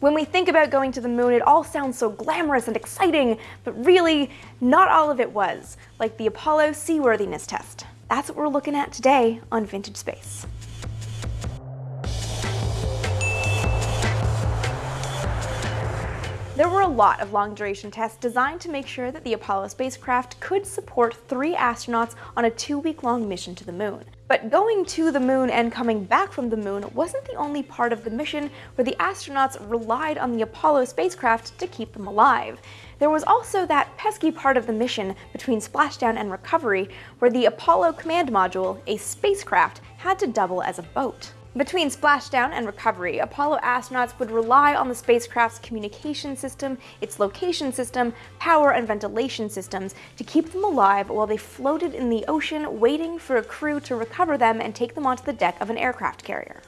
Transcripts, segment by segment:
When we think about going to the moon, it all sounds so glamorous and exciting, but really, not all of it was, like the Apollo seaworthiness test. That's what we're looking at today on Vintage Space. There were a lot of long-duration tests designed to make sure that the Apollo spacecraft could support three astronauts on a two-week-long mission to the moon. But going to the moon and coming back from the moon wasn't the only part of the mission where the astronauts relied on the Apollo spacecraft to keep them alive. There was also that pesky part of the mission between splashdown and recovery where the Apollo command module, a spacecraft, had to double as a boat. Between splashdown and recovery, Apollo astronauts would rely on the spacecraft's communication system, its location system, power and ventilation systems to keep them alive while they floated in the ocean waiting for a crew to recover them and take them onto the deck of an aircraft carrier.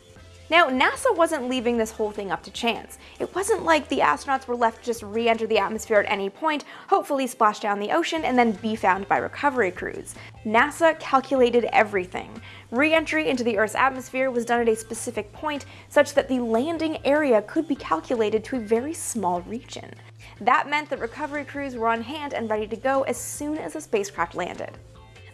Now, NASA wasn't leaving this whole thing up to chance. It wasn't like the astronauts were left to just re-enter the atmosphere at any point, hopefully splash down the ocean, and then be found by recovery crews. NASA calculated everything. Re-entry into the Earth's atmosphere was done at a specific point, such that the landing area could be calculated to a very small region. That meant that recovery crews were on hand and ready to go as soon as the spacecraft landed.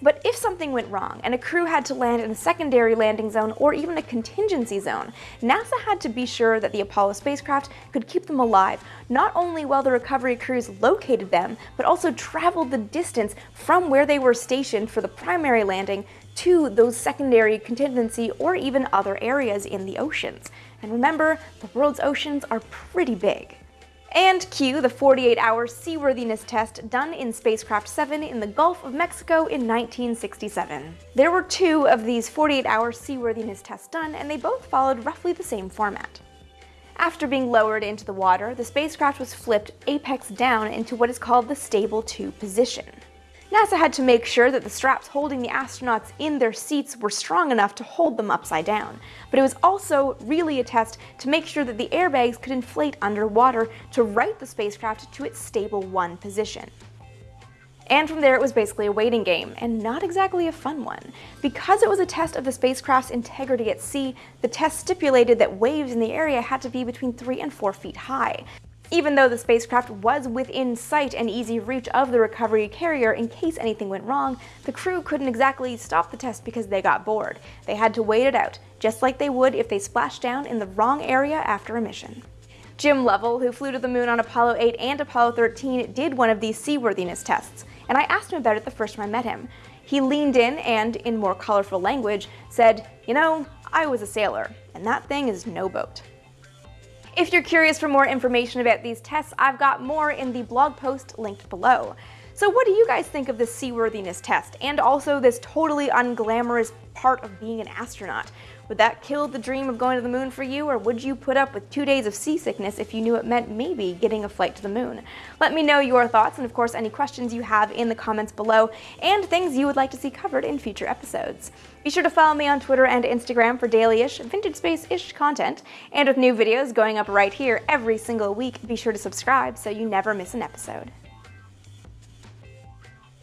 But if something went wrong and a crew had to land in a secondary landing zone or even a contingency zone, NASA had to be sure that the Apollo spacecraft could keep them alive, not only while the recovery crews located them, but also traveled the distance from where they were stationed for the primary landing to those secondary contingency or even other areas in the oceans. And remember, the world's oceans are pretty big. And cue the 48-hour seaworthiness test done in Spacecraft 7 in the Gulf of Mexico in 1967. There were two of these 48-hour seaworthiness tests done, and they both followed roughly the same format. After being lowered into the water, the spacecraft was flipped apex down into what is called the stable 2 position. NASA had to make sure that the straps holding the astronauts in their seats were strong enough to hold them upside down, but it was also really a test to make sure that the airbags could inflate underwater to right the spacecraft to its stable 1 position. And from there it was basically a waiting game, and not exactly a fun one. Because it was a test of the spacecraft's integrity at sea, the test stipulated that waves in the area had to be between 3 and 4 feet high. Even though the spacecraft was within sight and easy reach of the recovery carrier in case anything went wrong, the crew couldn't exactly stop the test because they got bored. They had to wait it out, just like they would if they splashed down in the wrong area after a mission. Jim Lovell, who flew to the moon on Apollo 8 and Apollo 13, did one of these seaworthiness tests, and I asked him about it the first time I met him. He leaned in and, in more colorful language, said, you know, I was a sailor, and that thing is no boat. If you're curious for more information about these tests, I've got more in the blog post linked below. So what do you guys think of this seaworthiness test, and also this totally unglamorous part of being an astronaut? Would that kill the dream of going to the moon for you, or would you put up with two days of seasickness if you knew it meant maybe getting a flight to the moon? Let me know your thoughts, and of course any questions you have in the comments below, and things you would like to see covered in future episodes. Be sure to follow me on Twitter and Instagram for daily-ish, vintage space-ish content, and with new videos going up right here every single week, be sure to subscribe so you never miss an episode.